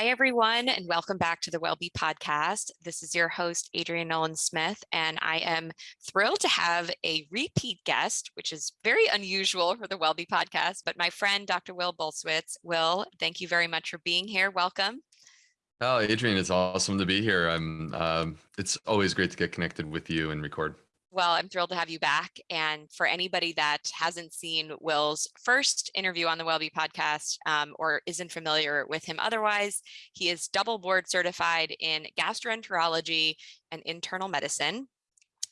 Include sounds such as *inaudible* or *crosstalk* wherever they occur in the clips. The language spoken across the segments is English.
Hi, everyone, and welcome back to the WellBe podcast. This is your host, Adrienne Nolan Smith, and I am thrilled to have a repeat guest, which is very unusual for the WellBe podcast, but my friend, Dr. Will Bulsiewicz. Will, thank you very much for being here. Welcome. Oh, Adrienne, it's awesome to be here. I'm. Um, it's always great to get connected with you and record. Well, I'm thrilled to have you back. And for anybody that hasn't seen Will's first interview on the WellBe podcast um, or isn't familiar with him otherwise, he is double board certified in gastroenterology and internal medicine.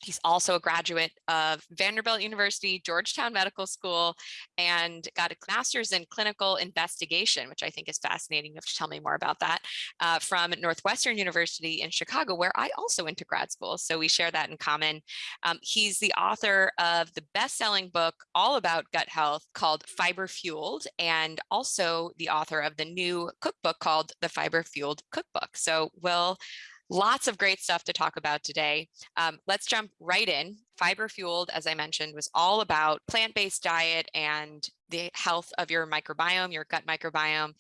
He's also a graduate of Vanderbilt University, Georgetown Medical School, and got a master's in clinical investigation, which I think is fascinating. You have to tell me more about that, uh, from Northwestern University in Chicago, where I also went to grad school. So we share that in common. Um, he's the author of the best-selling book all about gut health called Fiber Fueled, and also the author of the new cookbook called the Fiber Fueled Cookbook. So Will, Lots of great stuff to talk about today. Um, let's jump right in. Fiber Fueled, as I mentioned, was all about plant-based diet and the health of your microbiome, your gut microbiome.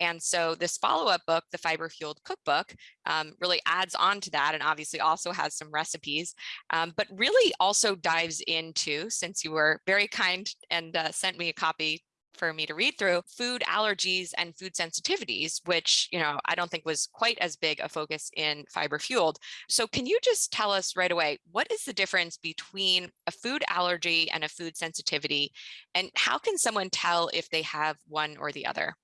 And so this follow-up book, the Fiber Fueled Cookbook, um, really adds on to that and obviously also has some recipes, um, but really also dives into, since you were very kind and uh, sent me a copy for me to read through food allergies and food sensitivities, which, you know, I don't think was quite as big a focus in fiber fueled. So can you just tell us right away, what is the difference between a food allergy and a food sensitivity? And how can someone tell if they have one or the other?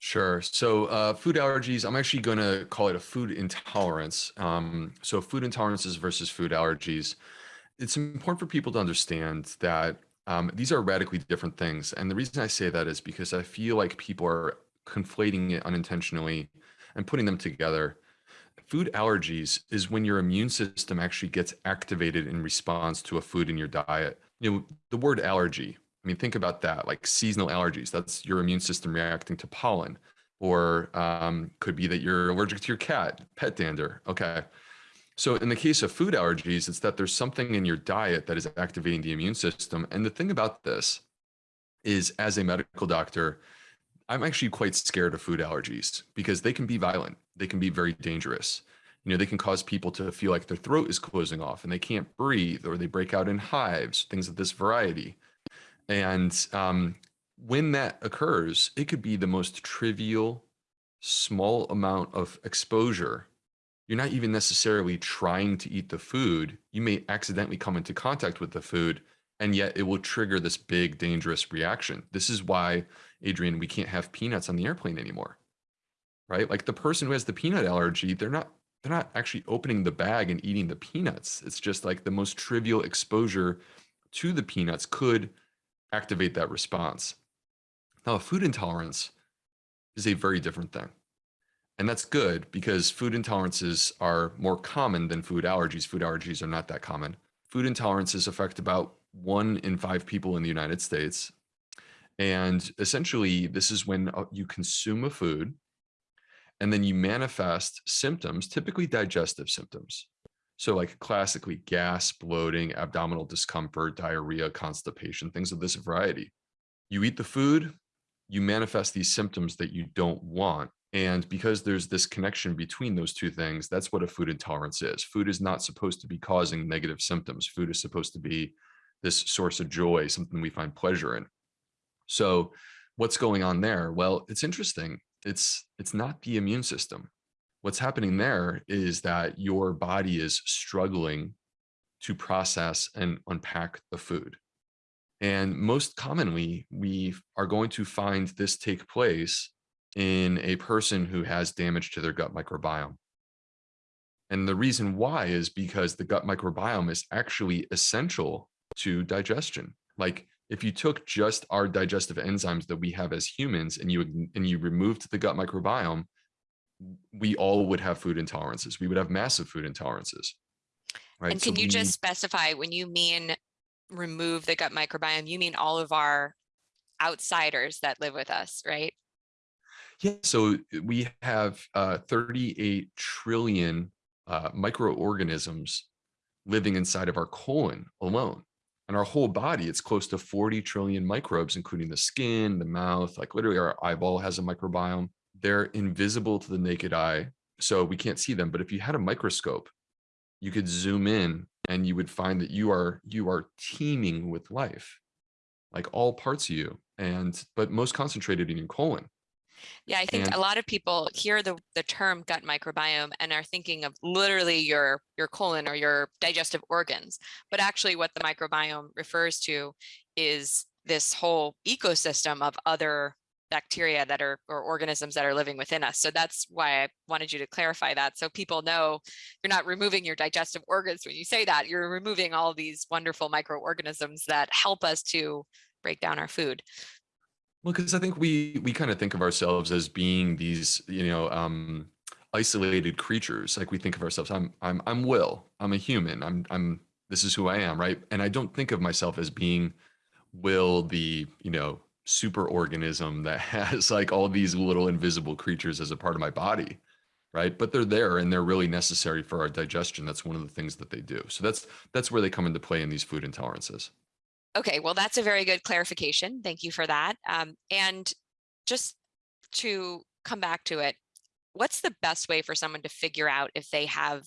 Sure. So uh, food allergies, I'm actually going to call it a food intolerance. Um, so food intolerances versus food allergies. It's important for people to understand that um, these are radically different things. And the reason I say that is because I feel like people are conflating it unintentionally and putting them together. Food allergies is when your immune system actually gets activated in response to a food in your diet. You know, the word allergy, I mean, think about that, like seasonal allergies. That's your immune system reacting to pollen, or um, could be that you're allergic to your cat, pet dander. Okay. So in the case of food allergies, it's that there's something in your diet that is activating the immune system. And the thing about this is as a medical doctor, I'm actually quite scared of food allergies because they can be violent. They can be very dangerous. You know, they can cause people to feel like their throat is closing off and they can't breathe or they break out in hives, things of this variety. And um, when that occurs, it could be the most trivial, small amount of exposure you're not even necessarily trying to eat the food. You may accidentally come into contact with the food, and yet it will trigger this big, dangerous reaction. This is why, Adrienne, we can't have peanuts on the airplane anymore, right? Like the person who has the peanut allergy, they're not they're not actually opening the bag and eating the peanuts. It's just like the most trivial exposure to the peanuts could activate that response. Now, a food intolerance is a very different thing. And that's good because food intolerances are more common than food allergies. Food allergies are not that common. Food intolerances affect about one in five people in the United States. And essentially, this is when uh, you consume a food and then you manifest symptoms, typically digestive symptoms. So like classically gas, bloating, abdominal discomfort, diarrhea, constipation, things of this variety. You eat the food, you manifest these symptoms that you don't want and because there's this connection between those two things, that's what a food intolerance is. Food is not supposed to be causing negative symptoms. Food is supposed to be this source of joy, something we find pleasure in. So what's going on there? Well, it's interesting. It's, it's not the immune system. What's happening there is that your body is struggling to process and unpack the food. And most commonly, we are going to find this take place in a person who has damage to their gut microbiome. And the reason why is because the gut microbiome is actually essential to digestion. Like if you took just our digestive enzymes that we have as humans and you and you removed the gut microbiome, we all would have food intolerances. We would have massive food intolerances. Right? And can so you we, just specify when you mean remove the gut microbiome, you mean all of our outsiders that live with us, right? Yeah, so uh, we have uh, 38 trillion uh, microorganisms living inside of our colon alone. And our whole body, it's close to 40 trillion microbes, including the skin, the mouth, like literally our eyeball has a microbiome. they're invisible to the naked eye, so we can't see them. But if you had a microscope, you could zoom in and you would find that you are you are teeming with life, like all parts of you, and but most concentrated in your colon. Yeah, I think And a lot of people hear the, the term gut microbiome and are thinking of literally your, your colon or your digestive organs. But actually what the microbiome refers to is this whole ecosystem of other bacteria that are or organisms that are living within us. So that's why I wanted you to clarify that. So people know you're not removing your digestive organs when you say that, you're removing all these wonderful microorganisms that help us to break down our food. Well, because I think we we kind of think of ourselves as being these, you know, um, isolated creatures. Like we think of ourselves, I'm I'm I'm Will. I'm a human. I'm I'm this is who I am, right? And I don't think of myself as being Will, the you know super organism that *laughs* has like all these little invisible creatures as a part of my body, right? But they're there and they're really necessary for our digestion. That's one of the things that they do. So that's that's where they come into play in these food intolerances. Okay, well, that's a very good clarification. Thank you for that. Um, and just to come back to it, what's the best way for someone to figure out if they have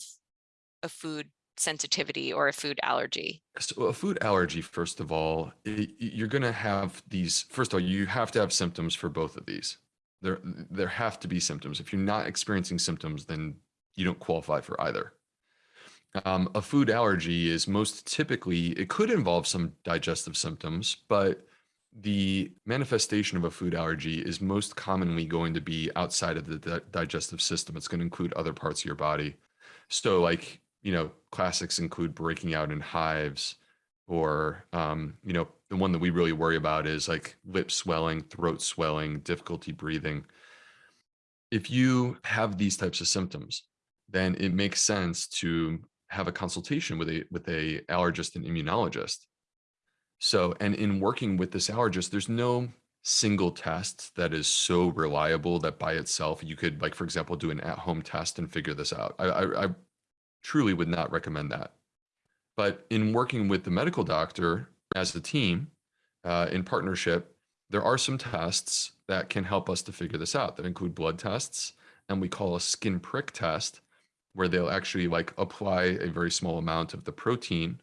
a food sensitivity or a food allergy? So a food allergy, first of all, you're going to have these. First of all, you have to have symptoms for both of these. There, there have to be symptoms. If you're not experiencing symptoms, then you don't qualify for either. Um, a food allergy is most typically, it could involve some digestive symptoms, but the manifestation of a food allergy is most commonly going to be outside of the di- digestive system. It's going to include other parts of your body. So, like, you know, classics include breaking out in hives, or, um, you know, the one that we really worry about is like lip swelling, throat swelling, difficulty breathing. If you have these types of symptoms, then it makes sense to have a consultation with a with a allergist and immunologist. So, and in working with this allergist, there's no single test that is so reliable that by itself you could, like, for example, do an at-home test and figure this out. I, I, I truly would not recommend that. But in working with the medical doctor as a team uh, in partnership, there are some tests that can help us to figure this out that include blood tests and we call a skin prick test where they'll actually like apply a very small amount of the protein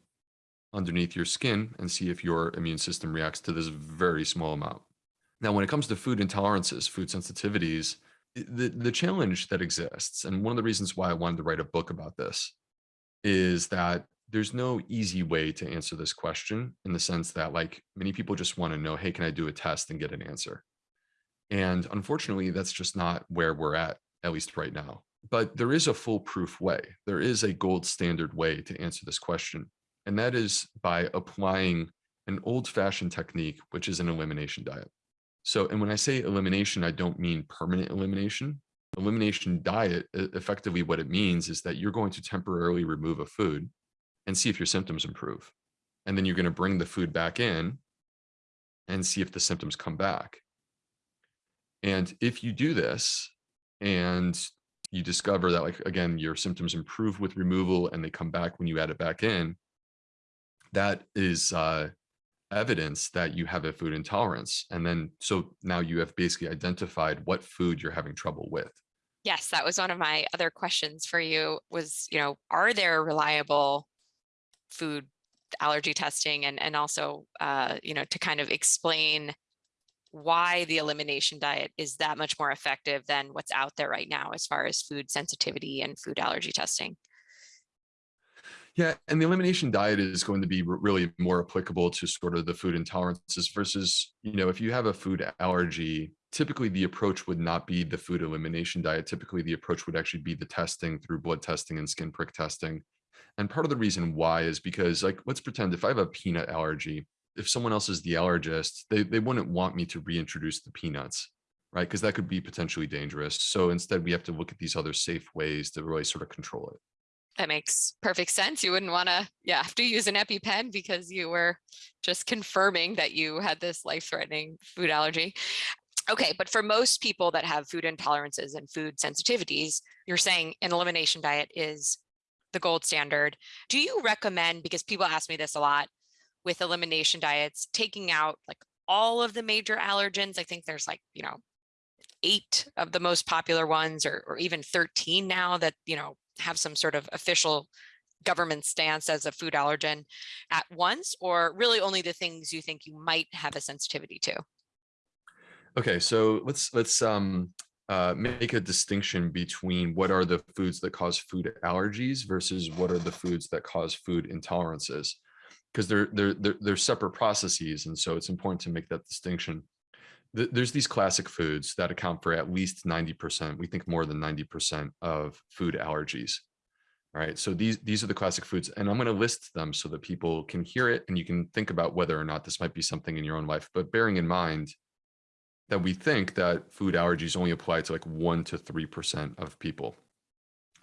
underneath your skin and see if your immune system reacts to this very small amount. Now, when it comes to food intolerances, food sensitivities, the, the challenge that exists, and one of the reasons why I wanted to write a book about this, is that there's no easy way to answer this question in the sense that like many people just want to know, hey, can I do a test and get an answer? And unfortunately, that's just not where we're at, at least right now. But there is a foolproof way. There is a gold standard way to answer this question. And that is by applying an old fashioned technique, which is an elimination diet. So, and when I say elimination, I don't mean permanent elimination. Elimination diet, effectively, what it means is that you're going to temporarily remove a food and see if your symptoms improve. And then you're going to bring the food back in and see if the symptoms come back. And if you do this and you discover that, like, again, your symptoms improve with removal and they come back when you add it back in, that is uh, evidence that you have a food intolerance. And then, so now you have basically identified what food you're having trouble with. Yes, that was one of my other questions for you was, you know, are there reliable food allergy testing and, and also, uh, you know, to kind of explain why the elimination diet is that much more effective than what's out there right now as far as food sensitivity and food allergy testing. Yeah, and the elimination diet is going to be really more applicable to sort of the food intolerances versus, you know, if you have a food allergy, typically the approach would not be the food elimination diet. Typically, the approach would actually be the testing through blood testing and skin prick testing. And part of the reason why is because, like, let's pretend if I have a peanut allergy, if someone else is the allergist, they, they wouldn't want me to reintroduce the peanuts, right? Because that could be potentially dangerous. So instead, we have to look at these other safe ways to really sort of control it. That makes perfect sense. You wouldn't want to, yeah, have to use an EpiPen because you were just confirming that you had this life-threatening food allergy. Okay, but for most people that have food intolerances and food sensitivities, you're saying an elimination diet is the gold standard. Do you recommend, because people ask me this a lot with elimination diets, taking out like all of the major allergens? I think there's like, you know, eight of the most popular ones or, or even 13 now that, you know, have some sort of official government stance as a food allergen at once, or really only the things you think you might have a sensitivity to? Okay, so let's let's um uh, make a distinction between what are the foods that cause food allergies versus what are the foods that cause food intolerances, because they're, they're they're they're separate processes, and so it's important to make that distinction. There's these classic foods that account for at least 90%, we think more than 90% of food allergies right? So these these are the classic foods, and I'm going to list them so that people can hear it and you can think about whether or not this might be something in your own life. But bearing in mind that we think that food allergies only apply to like one to three percent of people.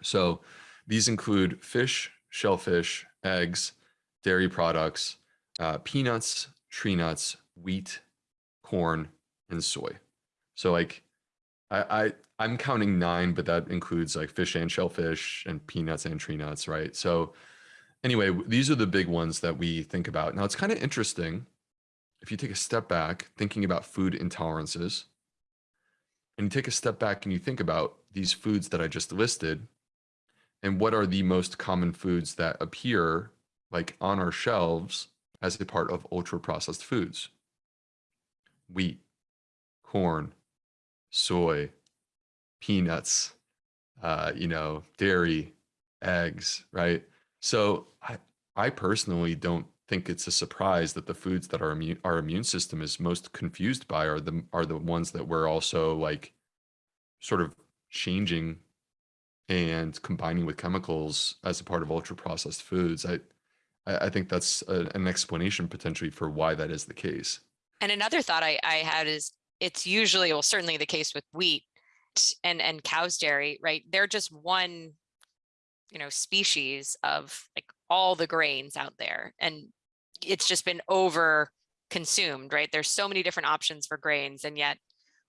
So these include fish, shellfish, eggs, dairy products, uh, peanuts, tree nuts, wheat, corn, and soy. So like I, I I'm counting nine, but that includes like fish and shellfish and peanuts and tree nuts, right? So anyway, these are the big ones that we think about. Now it's kind of interesting if you take a step back thinking about food intolerances and you take a step back and you think about these foods that I just listed and what are the most common foods that appear like on our shelves as a part of ultra processed foods wheat corn soy peanuts, uh, you know, dairy, eggs, right? So I, I personally don't think it's a surprise that the foods that our immune our immune system is most confused by are the are the ones that we're also like sort of changing and combining with chemicals as a part of ultra processed foods. I I think that's a, an explanation potentially for why that is the case. And another thought I, I had is it's usually, well, certainly the case with wheat, and and cow's dairy, right? They're just one, you know, species of like all the grains out there, and it's just been over consumed, right? There's so many different options for grains, and yet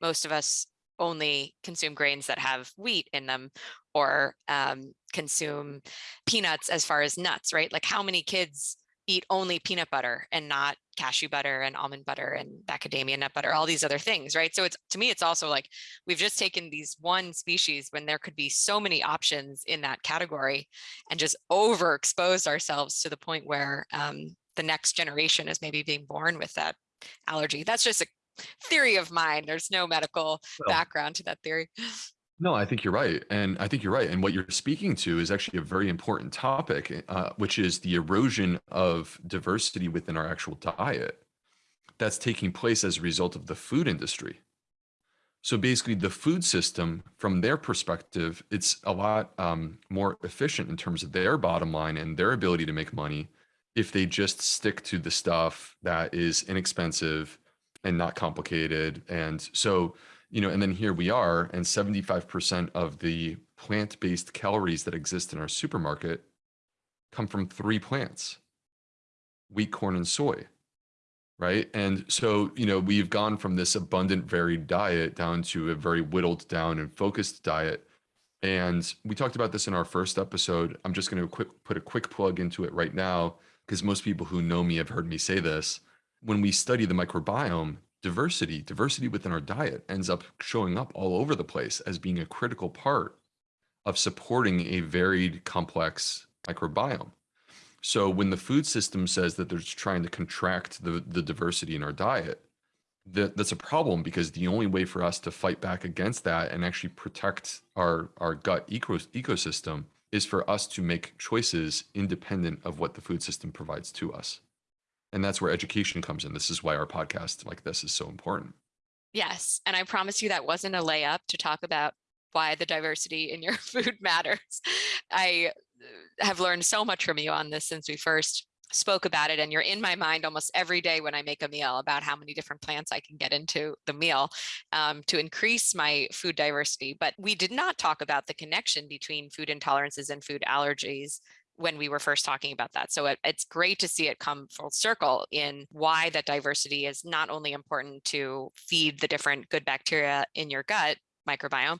most of us only consume grains that have wheat in them or um, consume peanuts as far as nuts, right? Like how many kids eat only peanut butter and not cashew butter and almond butter and macadamia nut butter, all these other things, right? So it's to me, it's also like we've just taken these one species when there could be so many options in that category and just overexposed ourselves to the point where um, the next generation is maybe being born with that allergy. That's just a theory of mine. There's no medical well, background to that theory. No, I think you're right. And I think you're right. And what you're speaking to is actually a very important topic, uh, which is the erosion of diversity within our actual diet that's taking place as a result of the food industry. So basically, the food system, from their perspective, it's a lot um, more efficient in terms of their bottom line and their ability to make money if they just stick to the stuff that is inexpensive and not complicated. And so, you know, and then here we are, and 75% of the plant-based calories that exist in our supermarket come from three plants, wheat, corn, and soy, right? And so, you know, we've gone from this abundant, varied diet down to a very whittled down and focused diet. And we talked about this in our first episode. I'm just going to put a quick plug into it right now, because most people who know me have heard me say this. When we study the microbiome, diversity, diversity within our diet ends up showing up all over the place as being a critical part of supporting a varied, complex microbiome. So when the food system says that they're trying to contract the, the diversity in our diet, that, that's a problem because the only way for us to fight back against that and actually protect our, our gut eco, ecosystem is for us to make choices independent of what the food system provides to us and that's where education comes in. This is why our podcast like this is so important. Yes and i promise you that wasn't a layup to talk about why the diversity in your *laughs* food matters. I uh, have learned so much from you on this since we first spoke about it and you're in my mind almost every day when I make a meal about how many different plants I can get into the meal um, to increase my food diversity. But we did not talk about the connection between food intolerances and food allergies when we were first talking about that. So it, it's great to see it come full circle in why that diversity is not only important to feed the different good bacteria in your gut microbiome,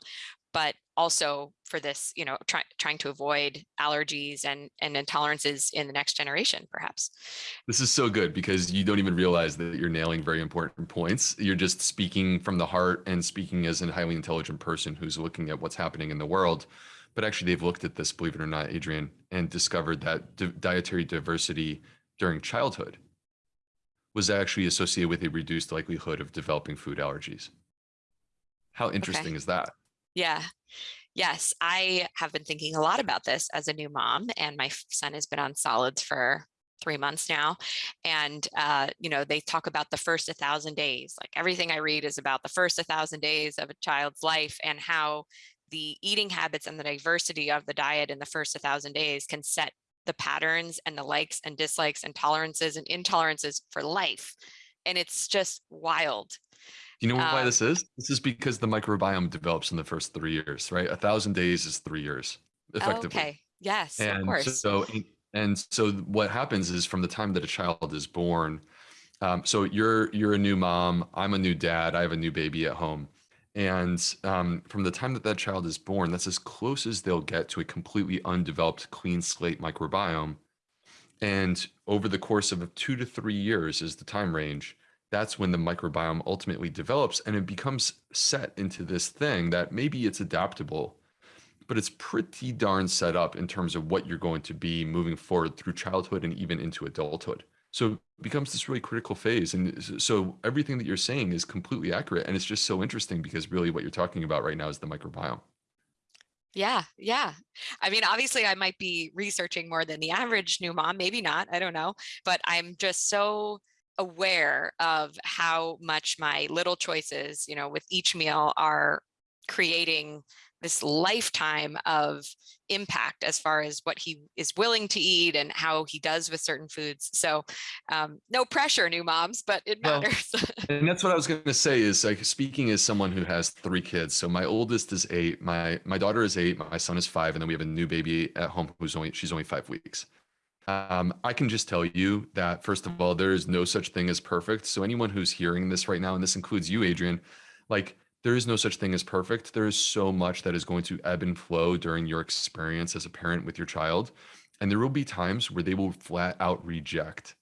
but also for this, you know, try, trying to avoid allergies and, and intolerances in the next generation, perhaps. This is so good because you don't even realize that you're nailing very important points. You're just speaking from the heart and speaking as a highly intelligent person who's looking at what's happening in the world. But actually, they've looked at this, believe it or not, Adrienne, and discovered that di dietary diversity during childhood was actually associated with a reduced likelihood of developing food allergies. How interesting okay. is that? Yeah. Yes, I have been thinking a lot about this as a new mom, and my son has been on solids for three months now. And, uh, you know, they talk about the first a thousand days, like everything I read is about the first a thousand days of a child's life and how the eating habits and the diversity of the diet in the first a thousand days can set the patterns and the likes and dislikes and tolerances and intolerances for life. And it's just wild. You know why um, this is? This is because the microbiome develops in the first three years, right? A thousand days is three years, effectively. Okay. Yes, and of course. So, and so what happens is from the time that a child is born, um, so you're you're a new mom, I'm a new dad, I have a new baby at home. And um, from the time that that child is born, that's as close as they'll get to a completely undeveloped clean slate microbiome. And over the course of two to three years is the time range. That's when the microbiome ultimately develops and it becomes set into this thing that maybe it's adaptable, but it's pretty darn set up in terms of what you're going to be moving forward through childhood and even into adulthood. So it becomes this really critical phase. And so everything that you're saying is completely accurate. And it's just so interesting because really what you're talking about right now is the microbiome. Yeah, yeah. I mean, obviously I might be researching more than the average new mom, maybe not, I don't know, but I'm just so aware of how much my little choices, you know, with each meal are creating this lifetime of impact as far as what he is willing to eat and how he does with certain foods. So um, no pressure, new moms, but it matters. Well, *laughs* and that's what I was going to say is like speaking as someone who has three kids. So my oldest is eight, my my daughter is eight, my son is five, and then we have a new baby at home who's only she's only five weeks. Um, I can just tell you that first of all, there is no such thing as perfect. So anyone who's hearing this right now, and this includes you, Adrienne, like there is no such thing as perfect. There is so much that is going to ebb and flow during your experience as a parent with your child. And there will be times where they will flat out reject,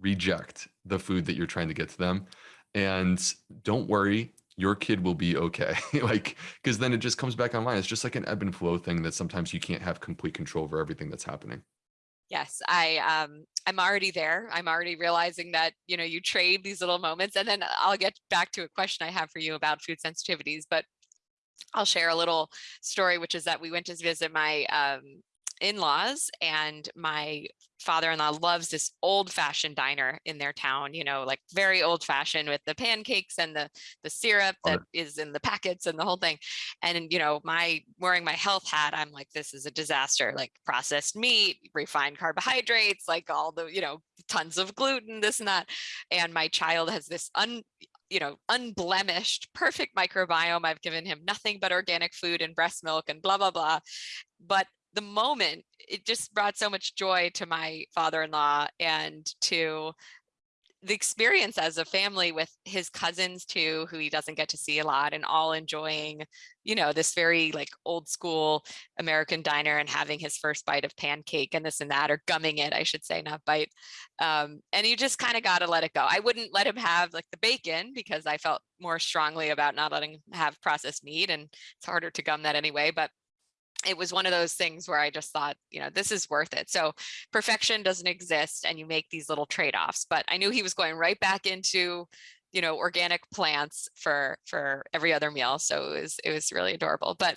reject the food that you're trying to get to them. And don't worry, your kid will be okay. *laughs* like, because then it just comes back online. It's just like an ebb and flow thing that sometimes you can't have complete control over everything that's happening. Yes, I um I'm already there. I'm already realizing that, you know, you trade these little moments and then I'll get back to a question I have for you about food sensitivities, but I'll share a little story, which is that we went to visit my um, in-laws and my father-in-law loves this old-fashioned diner in their town you know like very old-fashioned with the pancakes and the the syrup that is in the packets and the whole thing and you know my wearing my health hat i'm like this is a disaster like processed meat refined carbohydrates like all the you know tons of gluten this and that and my child has this un you know, unblemished, perfect microbiome. I've given him nothing but organic food and breast milk and blah, blah, blah. But the moment, it just brought so much joy to my father-in-law and to the experience as a family with his cousins too, who he doesn't get to see a lot and all enjoying, you know, this very like old school American diner and having his first bite of pancake and this and that, or gumming it, I should say, not bite. Um, and you just kind of got to let it go. I wouldn't let him have like the bacon because I felt more strongly about not letting him have processed meat and it's harder to gum that anyway, but it was one of those things where I just thought, you know, this is worth it. So perfection doesn't exist and you make these little trade-offs, but I knew he was going right back into, you know, organic plants for, for every other meal. So it was, it was really adorable. But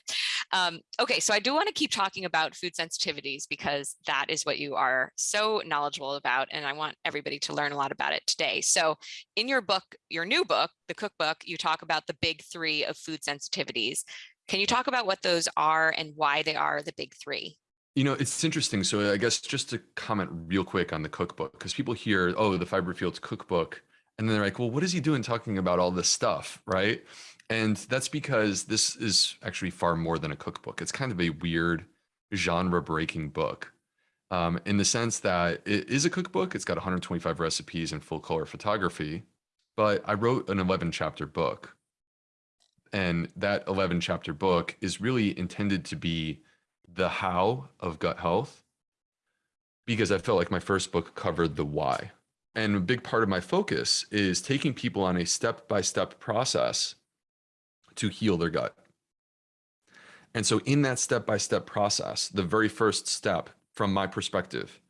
um, okay, so I do want to keep talking about food sensitivities because that is what you are so knowledgeable about. And I want everybody to learn a lot about it today. So in your book, your new book, the cookbook, you talk about the big three of food sensitivities. Can you talk about what those are and why they are the big three? You know, it's interesting. So I guess just to comment real quick on the cookbook, because people hear, oh, the Fiber Fueled cookbook. And then they're like, well, what is he doing talking about all this stuff? Right. And that's because this is actually far more than a cookbook. It's kind of a weird genre breaking book um, in the sense that it is a cookbook. It's got 125 recipes and full color photography, but I wrote an 11 chapter book And that 11 chapter book is really intended to be the how of gut health because I felt like my first book covered the why. And a big part of my focus is taking people on a step by step process to heal their gut. And so, in that step by step process, the very first step from my perspective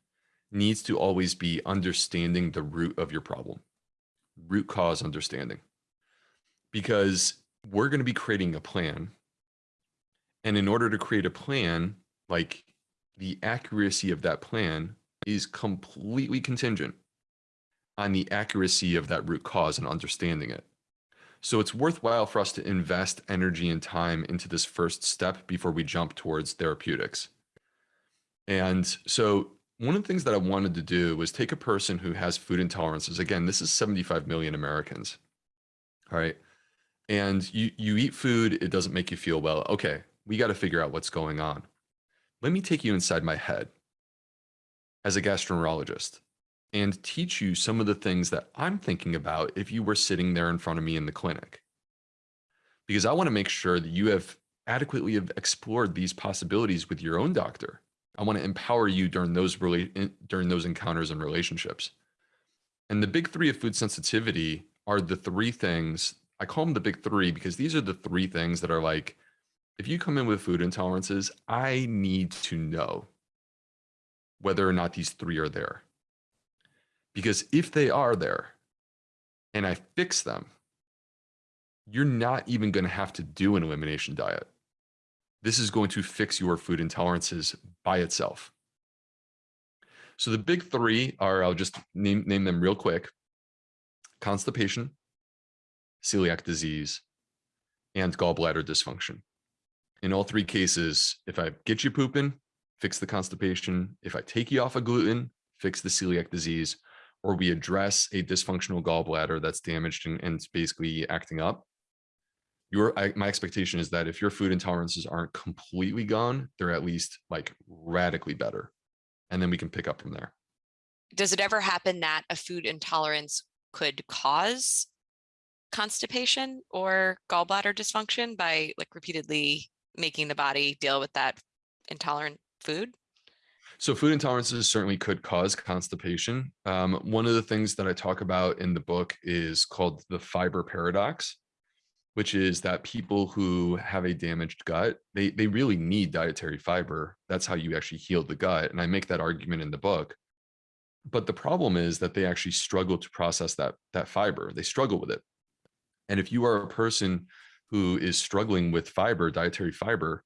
needs to always be understanding the root of your problem, root cause understanding. Because we're going to be creating a plan. And in order to create a plan, like the accuracy of that plan is completely contingent on the accuracy of that root cause and understanding it. So it's worthwhile for us to invest energy and time into this first step before we jump towards therapeutics. And so one of the things that I wanted to do was take a person who has food intolerances. Again, this is 75 million Americans. All right. And you you eat food, it doesn't make you feel well. Okay, we got to figure out what's going on. Let me take you inside my head as a gastroenterologist and teach you some of the things that I'm thinking about if you were sitting there in front of me in the clinic. Because I want to make sure that you have adequately have explored these possibilities with your own doctor. I want to empower you during those really during those encounters and relationships. And the big 3 of food sensitivity are the three things I call them the big 3 because these are the three things that are like if you come in with food intolerances, I need to know whether or not these three are there. Because if they are there and I fix them, you're not even going to have to do an elimination diet. This is going to fix your food intolerances by itself. So the big three are, I'll just name, name them real quick. Constipation, celiac disease, and gallbladder dysfunction. In all three cases, if I get you pooping, fix the constipation. If I take you off of gluten, fix the celiac disease or we address a dysfunctional gallbladder that's damaged and, and basically acting up, your I, my expectation is that if your food intolerances aren't completely gone, they're at least like radically better. And then we can pick up from there. Does it ever happen that a food intolerance could cause constipation or gallbladder dysfunction by like repeatedly making the body deal with that intolerant food? So food intolerances certainly could cause constipation. Um, one of the things that I talk about in the book is called the fiber paradox, which is that people who have a damaged gut, they, they really need dietary fiber. That's how you actually heal the gut. And I make that argument in the book. But the problem is that they actually struggle to process that, that fiber. They struggle with it. And if you are a person who is struggling with fiber, dietary fiber,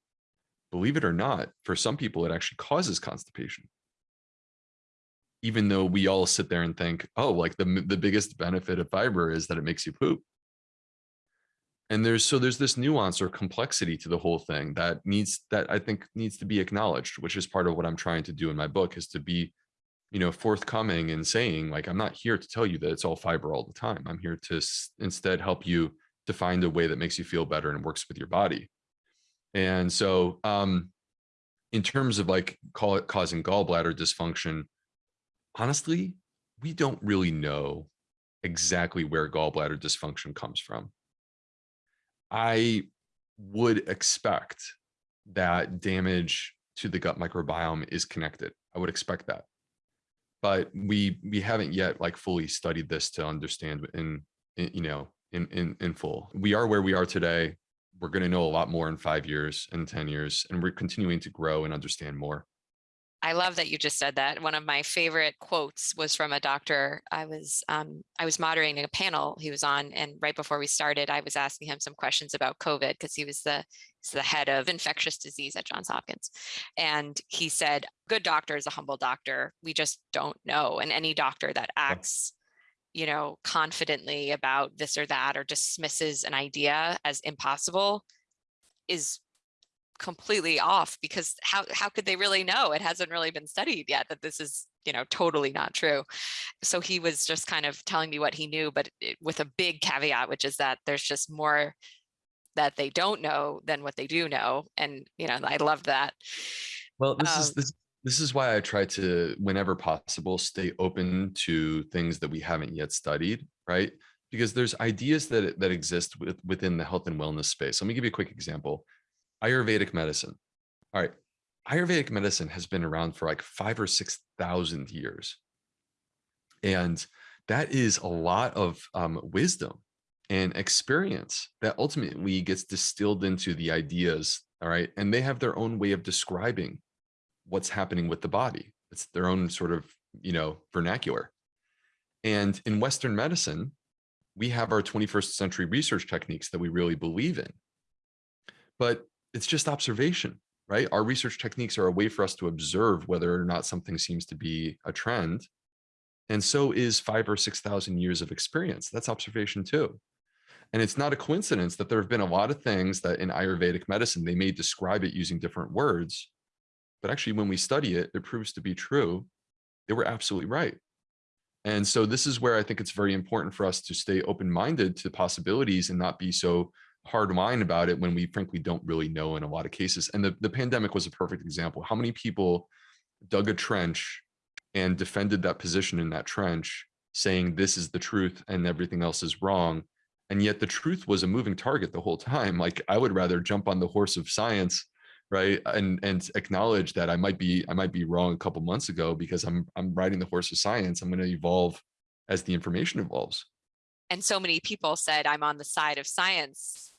believe it or not, for some people, it actually causes constipation. Even though we all sit there and think, oh, like the, the biggest benefit of fiber is that it makes you poop. And there's so there's this nuance or complexity to the whole thing that needs that I think needs to be acknowledged, which is part of what I'm trying to do in my book is to be, you know, forthcoming and saying like I'm not here to tell you that it's all fiber all the time. I'm here to instead help you to find a way that makes you feel better and works with your body. And so, um, in terms of like call it causing gallbladder dysfunction, honestly, we don't really know exactly where gallbladder dysfunction comes from. I would expect that damage to the gut microbiome is connected. I would expect that. But we we haven't yet like fully studied this to understand in, in you know in, in in full. We are where we are today. We're going to know a lot more in five years and 10 years, and we're continuing to grow and understand more. I love that you just said that. One of my favorite quotes was from a doctor. I was um, I was moderating a panel he was on, and right before we started, I was asking him some questions about COVID because he was the he's the head of infectious disease at Johns Hopkins, and he said, "Good doctor is a humble doctor. We just don't know, and any doctor that acts." you know, confidently about this or that or dismisses an idea as impossible is completely off because how how could they really know it hasn't really been studied yet that this is you know totally not true so he was just kind of telling me what he knew but it, with a big caveat which is that there's just more that they don't know than what they do know and you know i love that well this um, is this this is why I try to, whenever possible, stay open to things that we haven't yet studied, right? because there's ideas that that exist with, within the health and wellness space. Let me give you a quick example. Ayurvedic medicine. All right. Ayurvedic medicine has been around for like five or 6,000 years. And that is a lot of um, wisdom and experience that ultimately gets distilled into the ideas. All right. And they have their own way of describing what's happening with the body. It's their own sort of, you know, vernacular. And in Western medicine, we have our 21st century research techniques that we really believe in. But it's just observation, right? Our research techniques are a way for us to observe whether or not something seems to be a trend. And so is five or 6,000 years of experience. That's observation too. And it's not a coincidence that there have been a lot of things that in Ayurvedic medicine, they may describe it using different words, but actually when we study it, it proves to be true. They were absolutely right. And so this is where I think it's very important for us to stay open-minded to possibilities and not be so hard line about it when we frankly don't really know in a lot of cases. And the, the pandemic was a perfect example. How many people dug a trench and defended that position in that trench saying this is the truth and everything else is wrong. And yet the truth was a moving target the whole time. Like I would rather jump on the horse of science right and and acknowledge that i might be i might be wrong a couple months ago because i'm i'm riding the horse of science i'm going to evolve as the information evolves and so many people said i'm on the side of science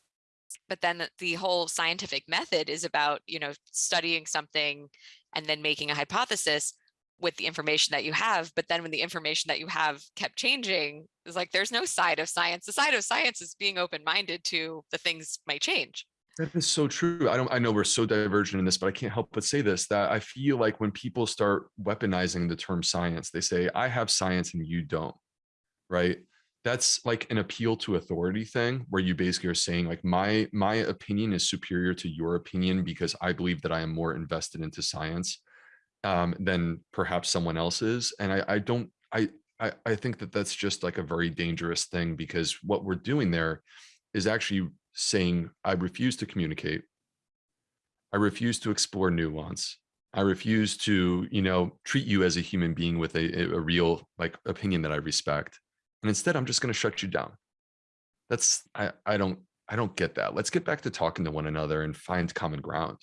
but then the whole scientific method is about you know studying something and then making a hypothesis with the information that you have but then when the information that you have kept changing it's like there's no side of science the side of science is being open-minded to the things might change that is so true. I don't I know we're so divergent in this, but I can't help but say this that I feel like when people start weaponizing the term science, they say, I have science and you don't. Right. That's like an appeal to authority thing where you basically are saying like my my opinion is superior to your opinion because I believe that I am more invested into science um, than perhaps someone else is. And I, I don't I, I I think that that's just like a very dangerous thing because what we're doing there is actually saying, I refuse to communicate. I refuse to explore nuance. I refuse to, you know, treat you as a human being with a, a real like opinion that I respect. And instead, I'm just going to shut you down. That's, I, I don't, I don't get that. Let's get back to talking to one another and find common ground.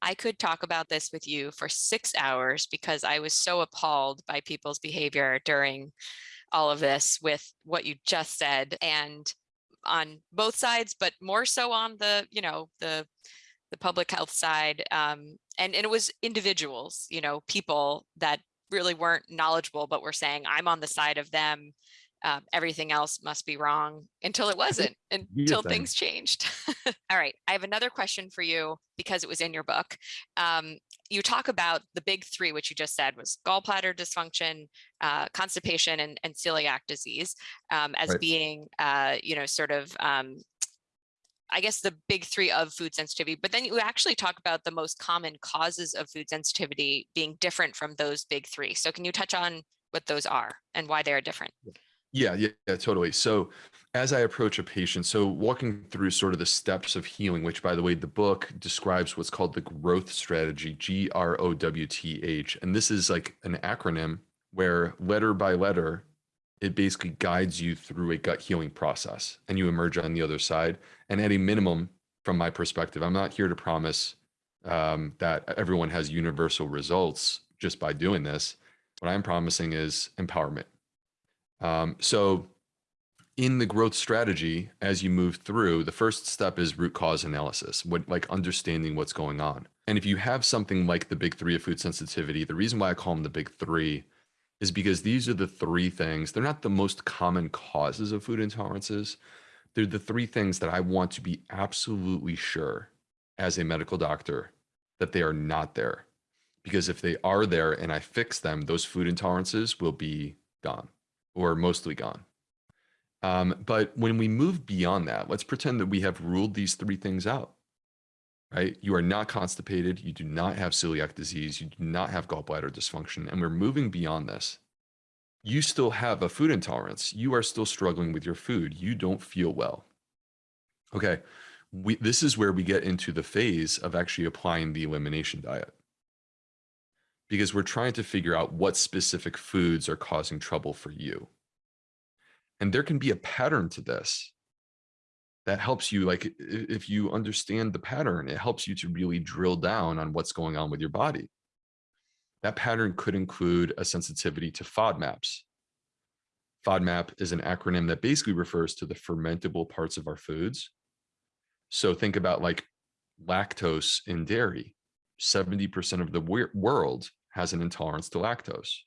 I could talk about this with you for six hours because I was so appalled by people's behavior during all of this with what you just said. And on both sides, but more so on the, you know, the the public health side. Um, and, and it was individuals, you know, people that really weren't knowledgeable, but were saying, I'm on the side of them. Um, everything else must be wrong until it wasn't, until things changed. *laughs* All right, I have another question for you because it was in your book. Um, you talk about the big three, which you just said was gallbladder dysfunction, uh, constipation, and, and, celiac disease um, as right. being, uh, you know, sort of, um, I guess the big three of food sensitivity, but then you actually talk about the most common causes of food sensitivity being different from those big three. So can you touch on what those are and why they are different? Yeah, yeah, yeah, totally. So as I approach a patient, so walking through sort of the steps of healing, which by the way, the book describes what's called the growth strategy, G R O W T H. And this is like an acronym where letter by letter, it basically guides you through a gut healing process and you emerge on the other side. And at a minimum, from my perspective, I'm not here to promise um, that everyone has universal results just by doing this. What I'm promising is empowerment um, so in the growth strategy, as you move through, the first step is root cause analysis, what like understanding what's going on. And if you have something like the big three of food sensitivity, the reason why I call them the big three is because these are the three things. They're not the most common causes of food intolerances. They're the three things that I want to be absolutely sure as a medical doctor that they are not there. Because if they are there and I fix them, those food intolerances will be gone or mostly gone. Um, but when we move beyond that, let's pretend that we have ruled these three things out, right? You are not constipated. You do not have celiac disease. You do not have gallbladder dysfunction. And we're moving beyond this. You still have a food intolerance. You are still struggling with your food. You don't feel well. Okay. We, this is where we get into the phase of actually applying the elimination diet because we're trying to figure out what specific foods are causing trouble for you. And there can be a pattern to this that helps you like if you understand the pattern, it helps you to really drill down on what's going on with your body. That pattern could include a sensitivity to FODMAPs. FODMAP is an acronym that basically refers to the fermentable parts of our foods. So think about like lactose in dairy. 70% of the world has an intolerance to lactose.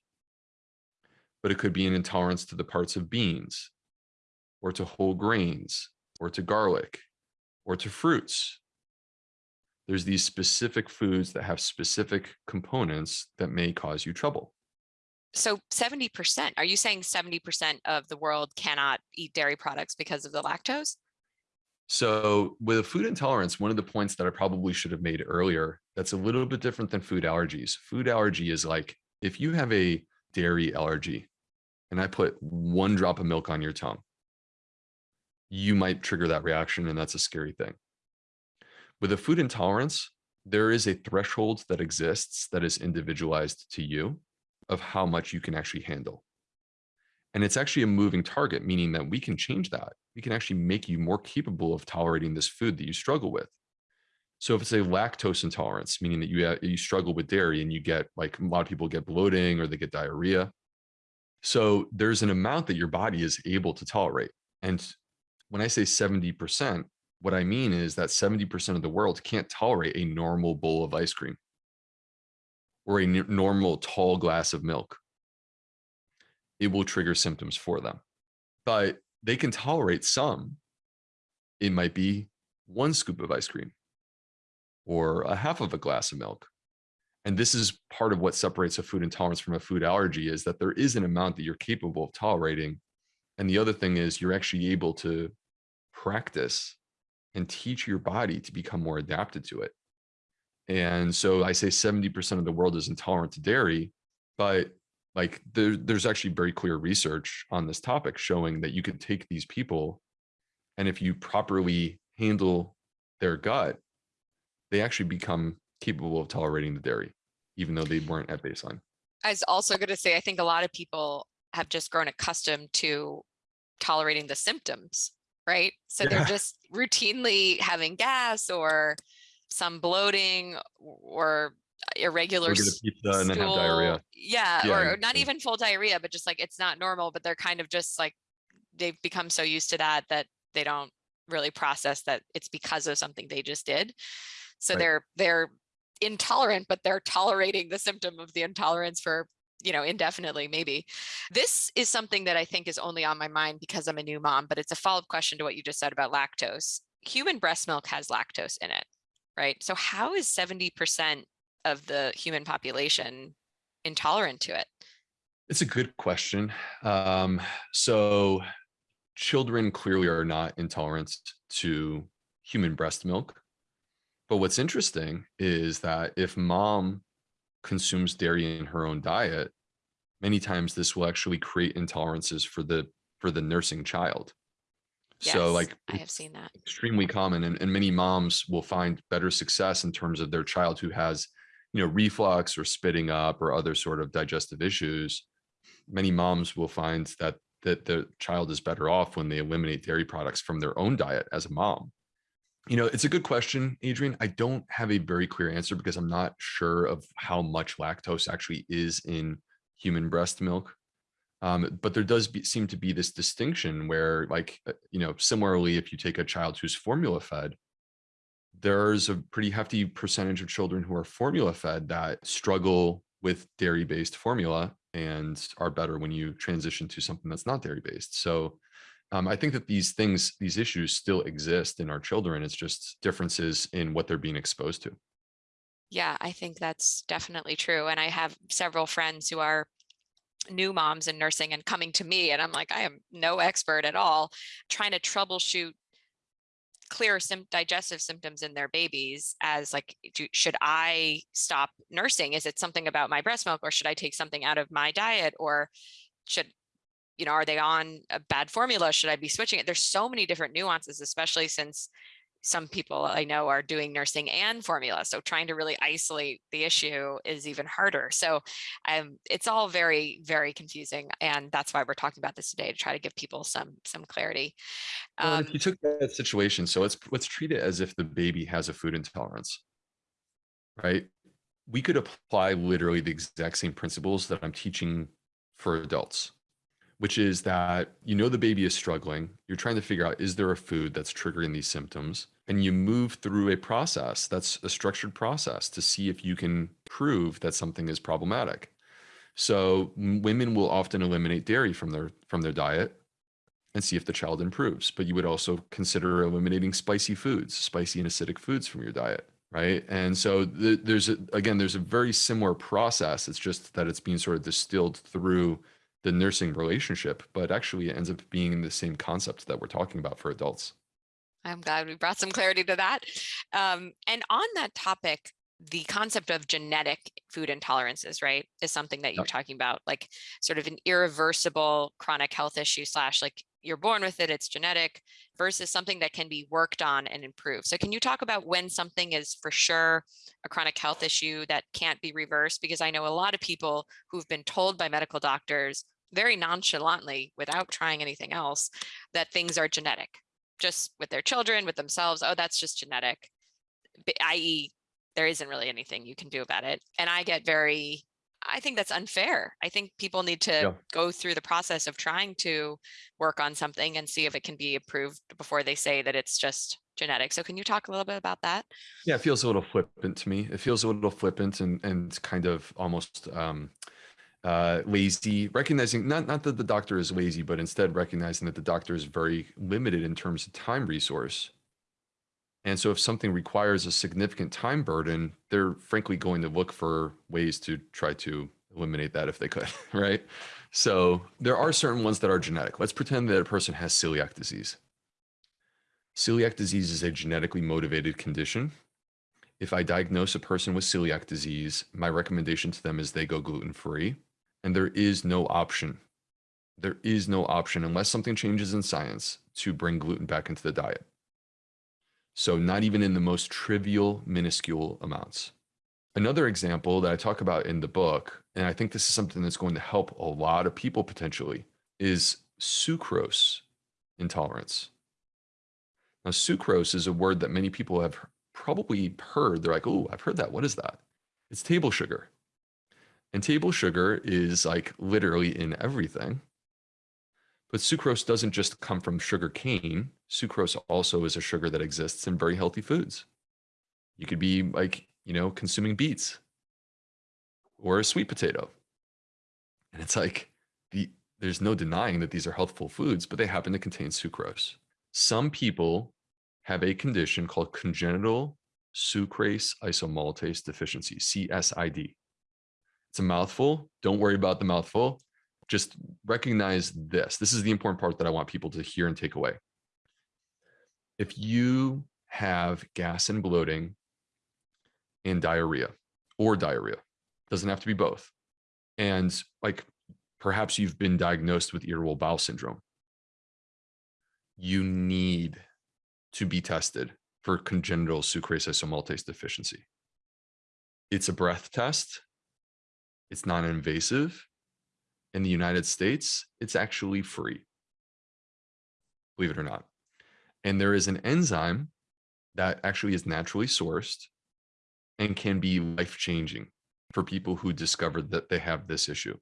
But it could be an intolerance to the parts of beans or to whole grains or to garlic or to fruits. There's these specific foods that have specific components that may cause you trouble. So 70%, are you saying 70% of the world cannot eat dairy products because of the lactose? So with a food intolerance, one of the points that I probably should have made earlier, that's a little bit different than food allergies. Food allergy is like, if you have a dairy allergy and I put one drop of milk on your tongue, you might trigger that reaction and that's a scary thing. With a food intolerance, there is a threshold that exists that is individualized to you of how much you can actually handle. And it's actually a moving target, meaning that we can change that. We can actually make you more capable of tolerating this food that you struggle with. So if it's a lactose intolerance, meaning that you, uh, you struggle with dairy and you get like a lot of people get bloating or they get diarrhea. So there's an amount that your body is able to tolerate. And when I say 70%, what I mean is that 70% of the world can't tolerate a normal bowl of ice cream or a normal tall glass of milk, it will trigger symptoms for them. But they can tolerate some. It might be one scoop of ice cream or a half of a glass of milk. And this is part of what separates a food intolerance from a food allergy is that there is an amount that you're capable of tolerating. And the other thing is you're actually able to practice and teach your body to become more adapted to it. And so I say 70% of the world is intolerant to dairy, but like there, there's actually very clear research on this topic showing that you could take these people and if you properly handle their gut, they actually become capable of tolerating the dairy, even though they weren't at baseline. I was also going to say, I think a lot of people have just grown accustomed to tolerating the symptoms, right? So yeah. they're just routinely having gas or some bloating or uh, irregular then have diarrhea. Yeah, yeah, or not even full diarrhea, but just like it's not normal, but they're kind of just like they've become so used to that that they don't really process that it's because of something they just did. So right. they're they're intolerant, but they're tolerating the symptom of the intolerance for you know indefinitely maybe this is something that i think is only on my mind because i'm a new mom but it's a follow-up question to what you just said about lactose human breast milk has lactose in it right? So how is 70% of the human population intolerant to it? It's a good question. Um, so children clearly are not intolerant to human breast milk. But what's interesting is that if mom consumes dairy in her own diet, many times this will actually create intolerances for the for the nursing child. Yes, so like I have seen that extremely common and, and many moms will find better success in terms of their child who has, you know, reflux or spitting up or other sort of digestive issues. Many moms will find that that the child is better off when they eliminate dairy products from their own diet as a mom. You know, it's a good question, Adrienne. I don't have a very clear answer because I'm not sure of how much lactose actually is in human breast milk. Um, but there does be, seem to be this distinction where like, uh, you know, similarly, if you take a child who's formula fed, there's a pretty hefty percentage of children who are formula fed that struggle with dairy based formula and are better when you transition to something that's not dairy based. So um, I think that these things, these issues still exist in our children. It's just differences in what they're being exposed to. Yeah, I think that's definitely true. And I have several friends who are new moms in nursing and coming to me and I'm like, I am no expert at all, trying to troubleshoot clear sim digestive symptoms in their babies as like, do, should I stop nursing? Is it something about my breast milk or should I take something out of my diet or should, you know, are they on a bad formula? Should I be switching it? There's so many different nuances, especially since some people I know are doing nursing and formula. So trying to really isolate the issue is even harder. So um, it's all very, very confusing. And that's why we're talking about this today to try to give people some some clarity. Well, Um, if you took that situation, so let's let's treat it as if the baby has a food intolerance, right? We could apply literally the exact same principles that I'm teaching for adults, which is that you know the baby is struggling. You're trying to figure out is there a food that's triggering these symptoms, and you move through a process that's a structured process to see if you can prove that something is problematic. So women will often eliminate dairy from their from their diet and see if the child improves. But you would also consider eliminating spicy foods, spicy and acidic foods from your diet, right? And so th there's a, again, there's a very similar process. It's just that it's being sort of distilled through the nursing relationship, but actually it ends up being the same concept that we're talking about for adults. I'm glad we brought some clarity to that. Um, and on that topic, the concept of genetic food intolerances, right, is something that you were talking about, like sort of an irreversible chronic health issue slash like you're born with it, it's genetic versus something that can be worked on and improved. So can you talk about when something is for sure a chronic health issue that can't be reversed? Because I know a lot of people who've been told by medical doctors very nonchalantly without trying anything else that things are genetic just with their children, with themselves. Oh, that's just genetic, i.e. there isn't really anything you can do about it. And I get very, I think that's unfair. I think people need to Yeah. go through the process of trying to work on something and see if it can be approved before they say that it's just genetic. So can you talk a little bit about that? Yeah, it feels a little flippant to me. It feels a little flippant and and kind of almost um, uh, lazy. Recognizing not not that the doctor is lazy, but instead recognizing that the doctor is very limited in terms of time resource. And so, if something requires a significant time burden, they're frankly going to look for ways to try to eliminate that if they could, *laughs* right? So there are certain ones that are genetic. Let's pretend that a person has celiac disease. Celiac disease is a genetically motivated condition. If I diagnose a person with celiac disease, my recommendation to them is they go gluten free. And there is no option. There is no option unless something changes in science to bring gluten back into the diet. So, not even in the most trivial, minuscule amounts. Another example that I talk about in the book, and I think this is something that's going to help a lot of people potentially, is sucrose intolerance. Now, sucrose is a word that many people have probably heard. They're like, oh, I've heard that. What is that? It's table sugar. And table sugar is like literally in everything. But sucrose doesn't just come from sugar cane. Sucrose also is a sugar that exists in very healthy foods. You could be like, you know, consuming beets or a sweet potato. And it's like the there's no denying that these are healthful foods, but they happen to contain sucrose. Some people have a condition called congenital sucrase isomaltase deficiency, CSID. It's a mouthful. Don't worry about the mouthful. Just recognize this. This is the important part that I want people to hear and take away. If you have gas and bloating and diarrhea or diarrhea, doesn't have to be both. And like perhaps you've been diagnosed with irritable bowel syndrome. You need to be tested for congenital sucrase isomaltase deficiency. It's a breath test. It's non-invasive. In the United States, it's actually free. Believe it or not. And there is an enzyme that actually is naturally sourced and can be life-changing for people who discovered that they have this issue.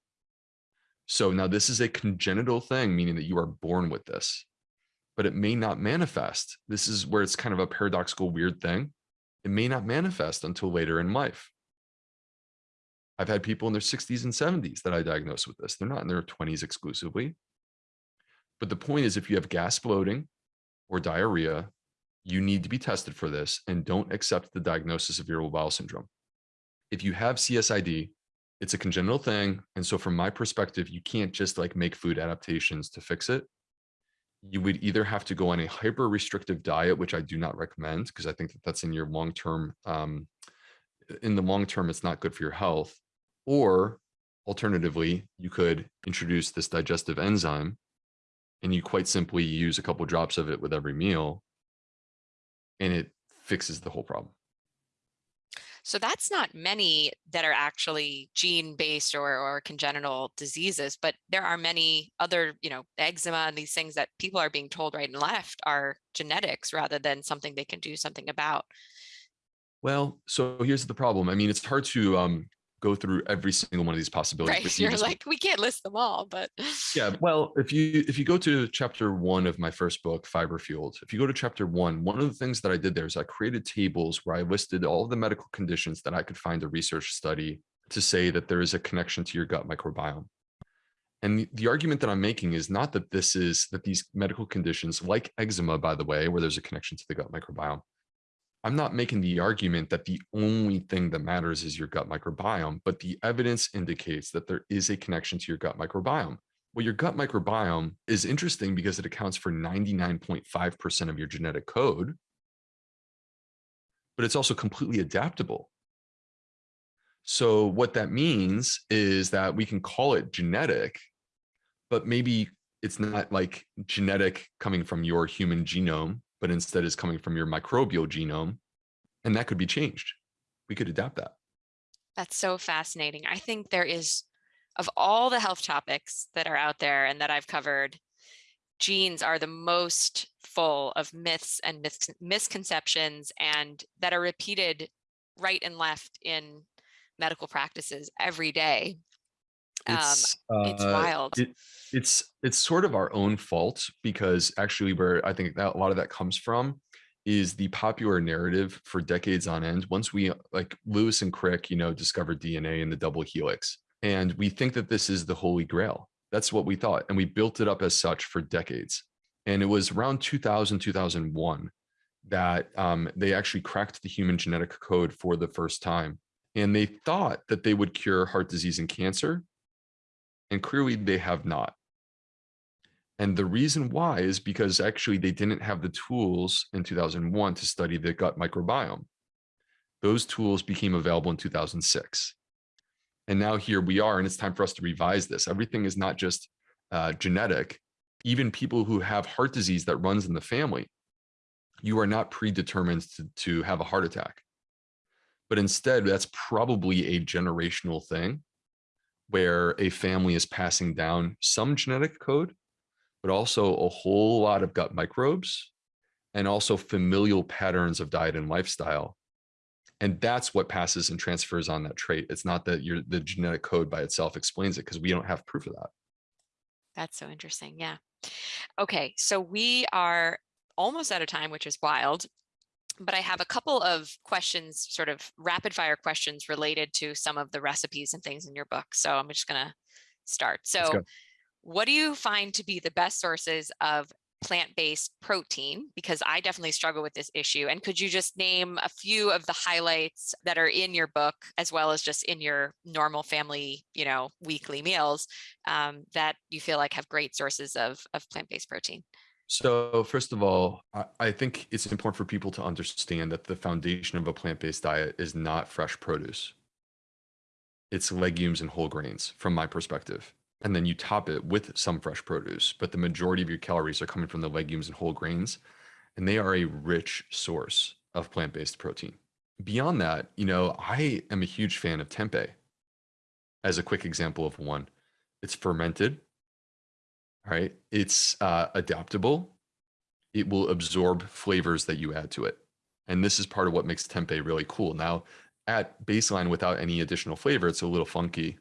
So now this is a congenital thing, meaning that you are born with this, but it may not manifest. This is where it's kind of a paradoxical, weird thing. It may not manifest until later in life. I've had people in their 60s and 70s that I diagnose with this. They're not in their 20s exclusively. But the point is, if you have gas bloating or diarrhea, you need to be tested for this and don't accept the diagnosis of irritable bowel syndrome. If you have CSID, it's a congenital thing. And so from my perspective, you can't just like make food adaptations to fix it. You would either have to go on a hyper restrictive diet, which I do not recommend because I think that that's in your long term, um, in the long term, it's not good for your health. Or alternatively, you could introduce this digestive enzyme and you quite simply use a couple drops of it with every meal and it fixes the whole problem. So that's not many that are actually gene-based or, or congenital diseases, but there are many other, you know, eczema and these things that people are being told right and left are genetics rather than something they can do something about. Well, so here's the problem. I mean, it's hard to um, go through every single one of these possibilities. Right. *laughs* you You're just- like, we can't list them all, but yeah *laughs* well if you if you go to chapter one of my first book fiber fueled if you go to chapter one one of the things that i did there is i created tables where i listed all the medical conditions that i could find a research study to say that there is a connection to your gut microbiome and the, the argument that i'm making is not that this is that these medical conditions like eczema by the way where there's a connection to the gut microbiome i'm not making the argument that the only thing that matters is your gut microbiome but the evidence indicates that there is a connection to your gut microbiome. Well, your gut microbiome is interesting because it accounts for 99.5% of your genetic code, but it's also completely adaptable. So what that means is that we can call it genetic, but maybe it's not like genetic coming from your human genome, but instead is coming from your microbial genome. And that could be changed. We could adapt that. that's so fascinating. I think there is, of all the health topics that are out there and that I've covered, genes are the most full of myths and mis- misconceptions and that are repeated right and left in medical practices every day. Um, It's, it's uh, wild. it- it's it's sort of our own fault because actually where I think that a lot of that comes from is the popular narrative for decades on end. Once we like Lewis and Crick, you know, discovered DNA in the double helix, and we think that this is the holy grail. That's what we thought, and we built it up as such for decades. And it was around 2000, 2001 that um, they actually cracked the human genetic code for the first time. And they thought that they would cure heart disease and cancer. And clearly they have not. And the reason why is because actually they didn't have the tools in 2001 to study the gut microbiome. Those tools became available in 2006. And now here we are, and it's time for us to revise this. Everything is not just uh, genetic. Even people who have heart disease that runs in the family, you are not predetermined to, to have a heart attack. But instead, that's probably a generational thing where a family is passing down some genetic code, but also a whole lot of gut microbes and also familial patterns of diet and lifestyle. And that's what passes and transfers on that trait. It's not that your the genetic code by itself explains it because we don't have proof of that. That's so interesting. Yeah. Okay. So we are almost out of time, which is wild. But I have a couple of questions, sort of rapid fire questions related to some of the recipes and things in your book. So I'm just going to start. So, what do you find to be the best sources of plant-based protein? Because I definitely struggle with this issue. And could you just name a few of the highlights that are in your book, as well as just in your normal family, you know, weekly meals um, that you feel like have great sources of, of plant-based protein? So first of all, I, think it's important for people to understand that the foundation of a plant-based diet is not fresh produce. It's legumes and whole grains from my perspective. And then you top it with some fresh produce, but the majority of your calories are coming from the legumes and whole grains, and they are a rich source of plant-based protein. Beyond that, you know, I am a huge fan of tempeh as a quick example of one. It's fermented, right? It's uh, adaptable. It will absorb flavors that you add to it. And this is part of what makes tempeh really cool. Now, at baseline without any additional flavor, it's a little funky.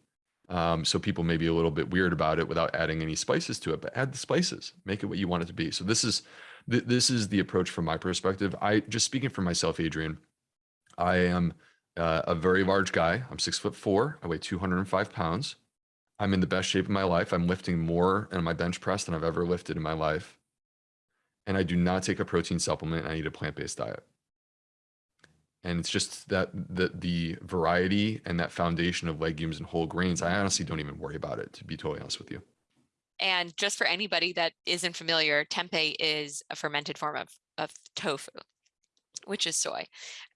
Um, so people may be a little bit weird about it without adding any spices to it, but add the spices, make it what you want it to be. So this is th- this is the approach from my perspective. I just speaking for myself, Adrienne. I am uh, a very large guy. I'm six foot four. I weigh 205 pounds. I'm in the best shape of my life. I'm lifting more in my bench press than I've ever lifted in my life. And I do not take a protein supplement. I eat a plant-based diet. And it's just that the the variety and that foundation of legumes and whole grains, I honestly don't even worry about it, to be totally honest with you. And just for anybody that isn't familiar, tempeh is a fermented form of, of tofu, which is soy.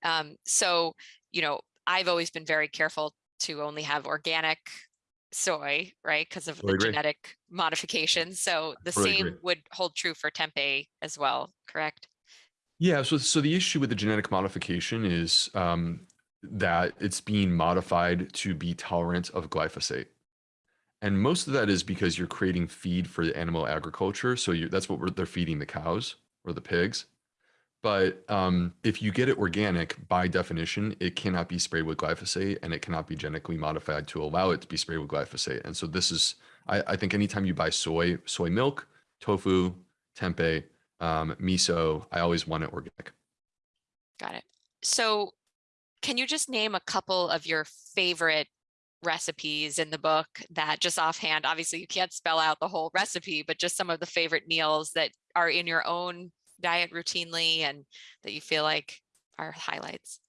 Um, so, you know, I've always been very careful to only have organic soy, right? Because of Totally the agree. genetic modifications. So the Totally same agree. would hold true for tempeh as well, correct? Yeah, so so the issue with the genetic modification is um, that it's being modified to be tolerant of glyphosate. And most of that is because you're creating feed for the animal agriculture. So you that's what we're, they're feeding the cows or the pigs. But um, if you get it organic, by definition, it cannot be sprayed with glyphosate and it cannot be genetically modified to allow it to be sprayed with glyphosate. And so this is, I, I think anytime you buy soy, soy milk, tofu, tempeh, um, miso, I always want it organic. Got it. So can you just name a couple of your favorite recipes in the book that just offhand, obviously you can't spell out the whole recipe, but just some of the favorite meals that are in your own diet routinely and that you feel like are highlights?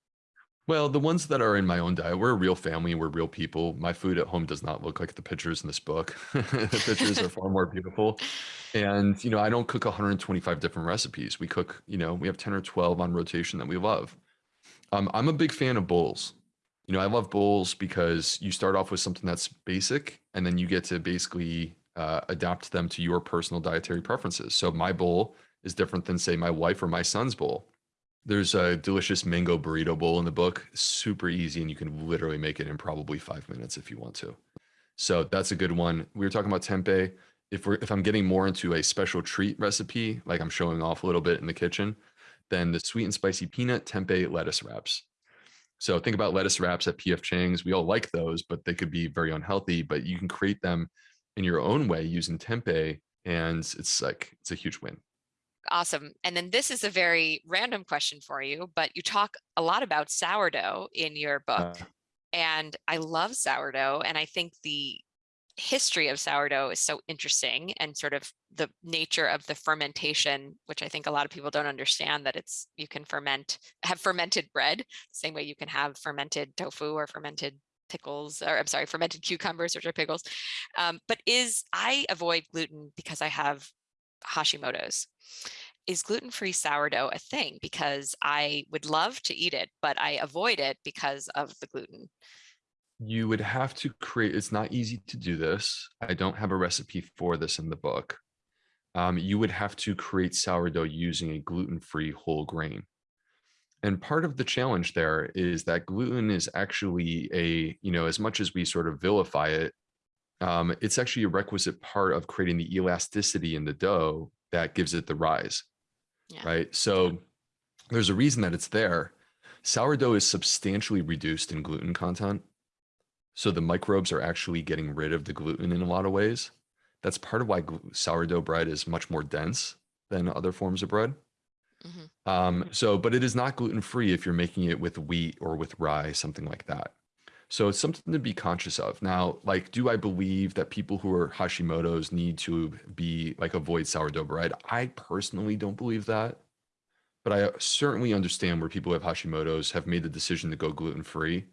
Well, the ones that are in my own diet, we're a real family, we're real people. My food at home does not look like the pictures in this book. *laughs* the pictures are far more beautiful. And, you know, I don't cook 125 different recipes. We cook, you know, we have 10 or 12 on rotation that we love. Um, I'm a big fan of bowls. You know, I love bowls because you start off with something that's basic and then you get to basically uh, adapt them to your personal dietary preferences. So my bowl is different than say my wife or my son's bowl. There's a delicious mango burrito bowl in the book, super easy, and you can literally make it in probably five minutes if you want to. So that's a good one. We were talking about tempeh. If we're if I'm getting more into a special treat recipe, like I'm showing off a little bit in the kitchen, then the sweet and spicy peanut tempeh lettuce wraps. So think about lettuce wraps at PF Chang's. We all like those, but they could be very unhealthy. But you can create them in your own way using tempeh, and it's like it's a huge win. Awesome. And then this is a very random question for you, but you talk a lot about sourdough in your book. Uh, And I love sourdough. And I think the history of sourdough is so interesting and sort of the nature of the fermentation, which I think a lot of people don't understand that it's you can ferment, have fermented bread, same way you can have fermented tofu or fermented pickles, or I'm sorry, fermented cucumbers, which are pickles. Um, but is I avoid gluten because I have Hashimoto's. Is gluten-free sourdough a thing? Because I would love to eat it, but I avoid it because of the gluten. you would have to create. It's not easy to do this. I don't have a recipe for this in the book. Um, you would have to create sourdough using a gluten-free whole grain. And part of the challenge there is that gluten is actually a, you know, as much as we sort of vilify it, um, it's actually a requisite part of creating the elasticity in the dough that gives it the rise, Yeah. right? So there's a reason that it's there. Sourdough is substantially reduced in gluten content. So the microbes are actually getting rid of the gluten in a lot of ways. That's part of why sourdough bread is much more dense than other forms of bread. Mhm. Um, so, but it is not gluten free if you're making it with wheat or with rye, something like that. So it's something to be conscious of. Now, like, do I believe that people who are Hashimoto's need to be like avoid sourdough bread? I personally don't believe that, but I certainly understand where people who have Hashimoto's have made the decision to go gluten free.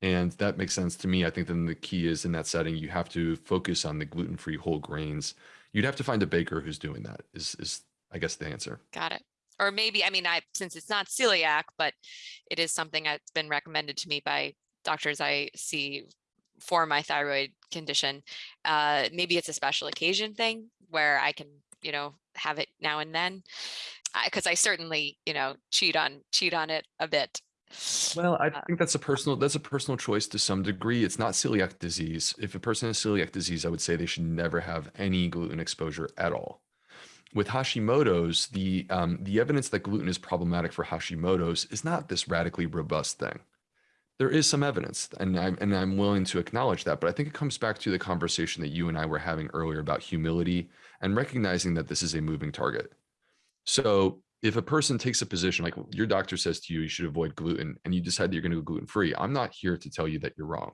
And that makes sense to me. I think then the key is in that setting, you have to focus on the gluten free whole grains. You'd have to find a baker who's doing that, is, is I guess the answer. Got it. Or maybe, I mean, I, since it's not celiac, but it is something that's been recommended to me by doctors I see for my thyroid condition. Uh, maybe it's a special occasion thing where I can, you know, have it now and then. Because I certainly, you know, cheat on cheat on it a bit. Well, I Uh, think that's a personal that's a personal choice to some degree. It's not celiac disease. If a person has celiac disease, I would say they should never have any gluten exposure at all. With Hashimoto's, the um, the evidence that gluten is problematic for Hashimoto's is not this radically robust thing. There is some evidence, and I'm and I'm willing to acknowledge that. But I think it comes back to the conversation that you and I were having earlier about humility and recognizing that this is a moving target. So if a person takes a position like your doctor says to you, you should avoid gluten, and you decide that you're going to go gluten free, I'm not here to tell you that you're wrong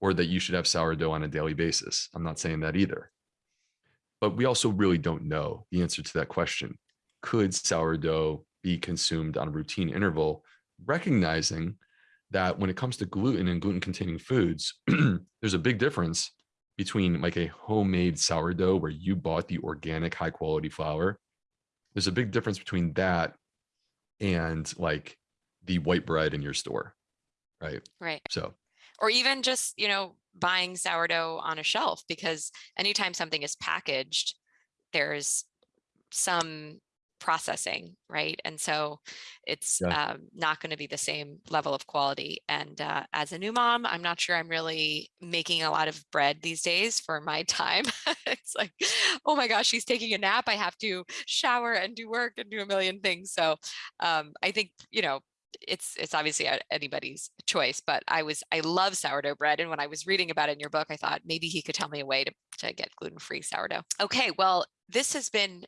or that you should have sourdough on a daily basis. I'm not saying that either. But we also really don't know the answer to that question. Could sourdough be consumed on a routine interval, recognizing that when it comes to gluten and gluten containing foods, *clears throat* there's a big difference between like a homemade sourdough where you bought the organic high quality flour there's a big difference between that and like the white bread in your store right Right. so Or even just, you know, buying sourdough on a shelf because anytime something is packaged, there's some processing, right? And so it's Yeah. um, not going to be the same level of quality. And uh, as a new mom, I'm not sure I'm really making a lot of bread these days for my *laughs* time. it's like, oh my gosh, she's taking a nap. I have to shower and do work and do a million things. So um, I think, you know, it's it's obviously anybody's choice, but I was I love sourdough bread, and when I was reading about it in your book, I thought maybe he could tell me a way to to get gluten free sourdough. Okay, well, this has been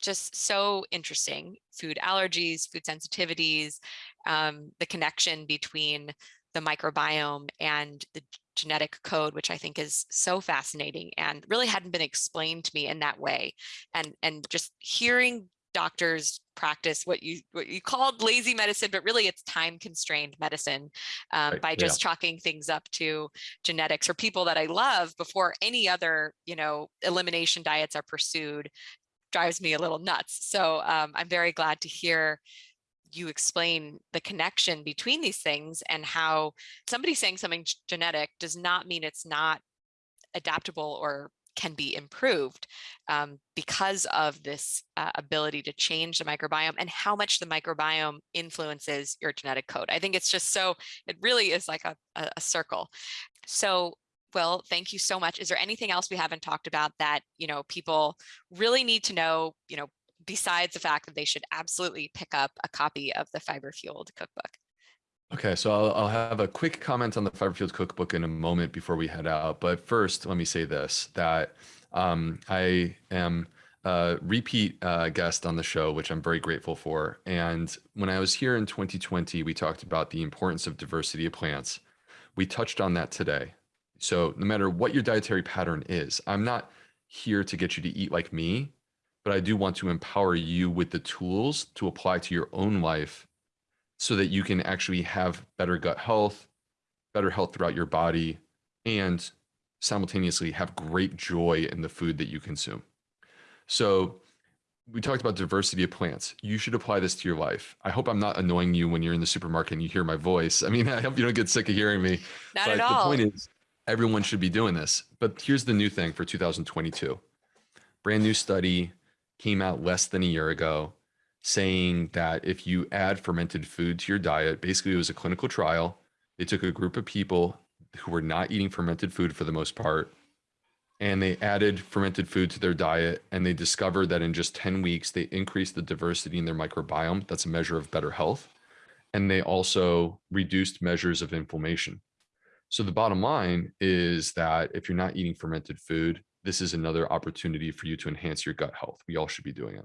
just so interesting. Food allergies, food sensitivities, um, the connection between the microbiome and the genetic code, which I think is so fascinating and really hadn't been explained to me in that way. And and just hearing doctors practice what you what you called lazy medicine, but really it's time constrained medicine um, Right, by yeah. just chalking things up to genetics or people that I love before any other you know elimination diets are pursued drives me a little nuts. So um, I'm very glad to hear you explain the connection between these things and how somebody saying something genetic does not mean it's not adaptable or can be improved um, because of this uh, ability to change the microbiome and how much the microbiome influences your genetic code. I think it's just so, it really is like a, a, a circle. So, well, thank you so much. Is there anything else we haven't talked about that, you know, people really need to know, you know, besides the fact that they should absolutely pick up a copy of the Fiber Fueled Cookbook? Okay, so I'll, I'll have a quick comment on the Fiber Fueled Cookbook in a moment before we head out. But first, let me say this: that um, I am a repeat uh, guest on the show, which I'm very grateful for. And when I was here in 2020, we talked about the importance of diversity of plants. We touched on that today. So no matter what your dietary pattern is, I'm not here to get you to eat like me, but I do want to empower you with the tools to apply to your own life so that you can actually have better gut health, better health throughout your body, and simultaneously have great joy in the food that you consume. So, we talked about diversity of plants. You should apply this to your life. I hope I'm not annoying you when you're in the supermarket and you hear my voice. I mean, *laughs* I hope you don't get sick of hearing me. Not but at the point is, everyone should be doing this. But here's the new thing for 2022 brand new study came out less than a year ago saying that if you add fermented food to your diet, basically it was a clinical trial. They took a group of people who were not eating fermented food for the most part, and they added fermented food to their diet, and they discovered that in just 10 weeks, they increased the diversity in their microbiome. That's a measure of better health. And they also reduced measures of inflammation. So the bottom line is that if you're not eating fermented food, this is another opportunity for you to enhance your gut health. We all should be doing it.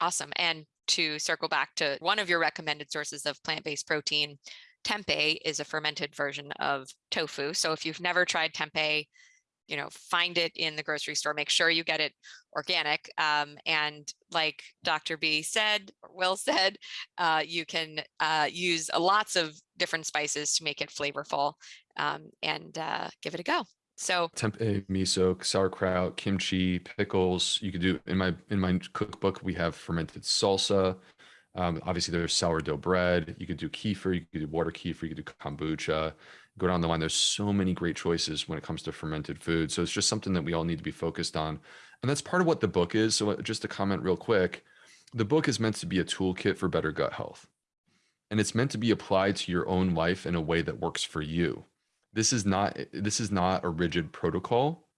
Awesome. And to circle back to one of your recommended sources of plant-based protein, tempeh is a fermented version of tofu. So if you've never tried tempeh, you know, find it in the grocery store. Make sure you get it organic. Um, and like Dr. B said, Will *laughs* said, uh, you can uh, use lots of different spices to make it flavorful um, and uh, give it a go. So tempeh, miso, sauerkraut, kimchi, pickles. You could do in my in my cookbook. We have fermented salsa. Um, obviously, there's sourdough bread. You could do kefir. You could do water kefir. You could do kombucha. Go down the line. There's so many great choices when it comes to fermented food. So it's just something that we all need to be focused on, and that's part of what the book is. So uh, just to comment real quick, the book is meant to be a toolkit for better gut health, and it's meant to be applied to your own life in a way that works for you this is not this is not a rigid protocol.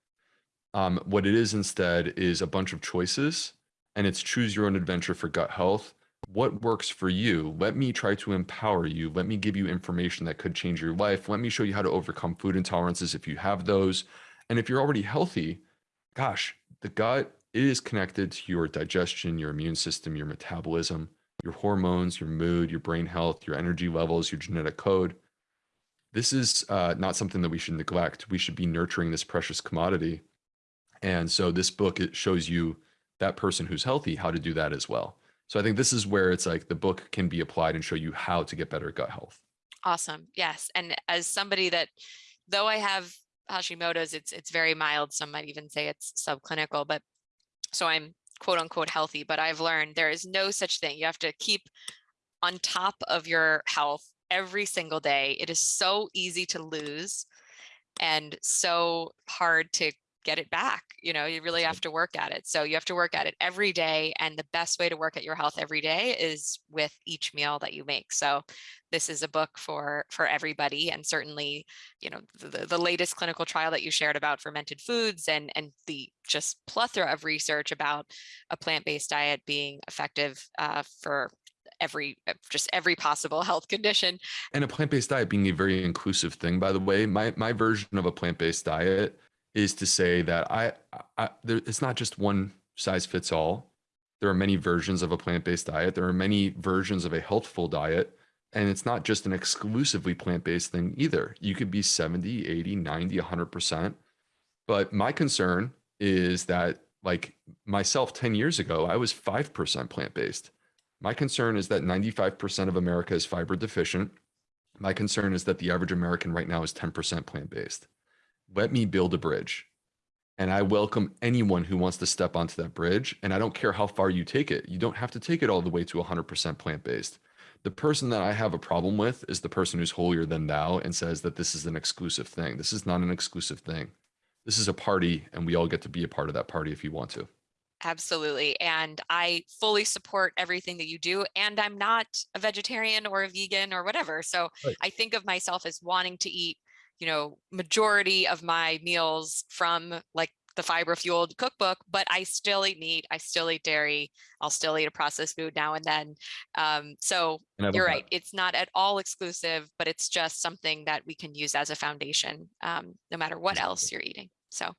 Um, what it is instead is a bunch of choices and it's choose your own adventure for gut health. What works for you? Let me try to empower you. Let me give you information that could change your life. Let me show you how to overcome food intolerances if you have those. And if you're already healthy gosh the gut is connected to your digestion your immune system your metabolism your hormones your mood your brain health your energy levels your genetic code this is uh, not something that we should neglect. We should be nurturing this precious commodity. And so this book it shows you that person who's healthy how to do that as well. So I think this is where it's like the book can be applied and show you how to get better gut health. Awesome. Yes. And as somebody that, though I have Hashimoto's, it's it's very mild. Some might even say it's subclinical, but so I'm quote unquote healthy, but I've learned there is no such thing. You have to keep on top of your health every single day. It is so easy to lose and so hard to get it back. You know, you really have to work at it. So you have to work at it every day. And the best way to work at your health every day is with each meal that you make. So this is a book for for everybody. And certainly, you know, the, the latest clinical trial that you shared about fermented foods and and the just plethora of research about a plant-based diet being effective uh, for every uh, just every possible health condition And a plant-based diet being a very inclusive thing, by the way, my my version of a plant-based diet is to say that I, I there, it's not just one size fits all. There are many versions of a plant-based diet. There are many versions of a healthful diet. And it's not just an exclusively plant-based thing either. You could be 70, 80, 90, 100%. But my concern is that, like myself 10 years ago, I was 5% plant-based. My concern is that 95% of America is fiber deficient. My concern is that the average American right now is 10% plant-based. Let me build a bridge. And I welcome anyone who wants to step onto that bridge. And I don't care how far you take it. You don't have to take it all the way to 100% plant-based. The person that I have a problem with is the person who's holier than thou and says that this is an exclusive thing. This is not an exclusive thing. This is a party, and we all get to be a part of that party if you want to. Absolutely. And I fully support everything that you do. And I'm not a vegetarian or a vegan or whatever. So Right. I think of myself as wanting to eat, you know, majority of my meals from like the fiber fueled cookbook, but I still eat meat. I still eat dairy. I'll still eat a processed food now and then. Um, so And you're that. right. It's not at all exclusive, but it's just something that we can use as a foundation, um, no matter what else you're eating. So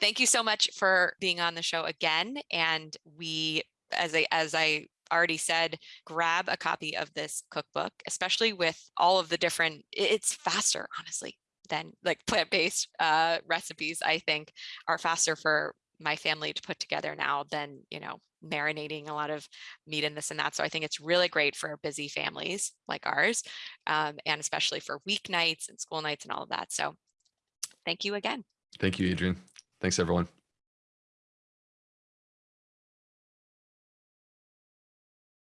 thank you so much for being on the show again. And we, as I, as I already said, grab a copy of this cookbook, especially with all of the different, it's faster, honestly, than like plant-based uh, recipes, I think are faster for my family to put together now than, you know, marinating a lot of meat and this and that. So I think it's really great for busy families like ours, um, and especially for weeknights and school nights and all of that. So thank you again. Thank you, Adrienne. Thanks, everyone.